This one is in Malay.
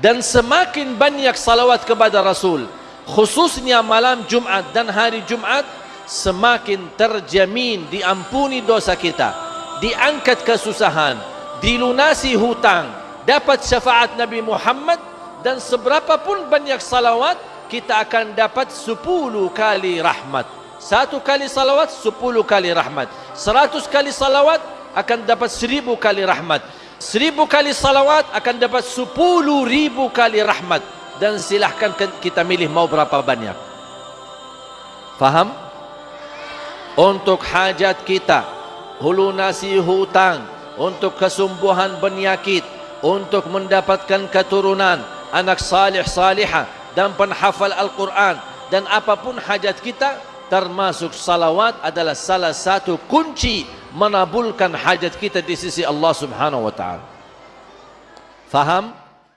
dan semakin banyak salawat kepada Rasul khususnya malam Jumat dan hari Jumat semakin terjamin diampuni dosa kita diangkat kesusahan dilunasi hutang dapat syafaat Nabi Muhammad dan seberapa pun banyak salawat kita akan dapat 10 kali rahmat. Satu kali salawat 10 kali rahmat. Seratus kali salawat akan dapat seribu kali rahmat Seribu kali salawat akan dapat sepuluh ribu kali rahmat. Dan silahkan kita milih mau berapa banyak. Faham? Untuk hajat kita. Hulu nasi hutang. Untuk kesembuhan penyakit. Untuk mendapatkan keturunan. Anak salih salihah. Dan penhafal Al-Quran. Dan apapun hajat kita. Termasuk salawat adalah salah satu kunci menabulkan hajat kita di sisi Allah Subhanahu wa taala. Faham?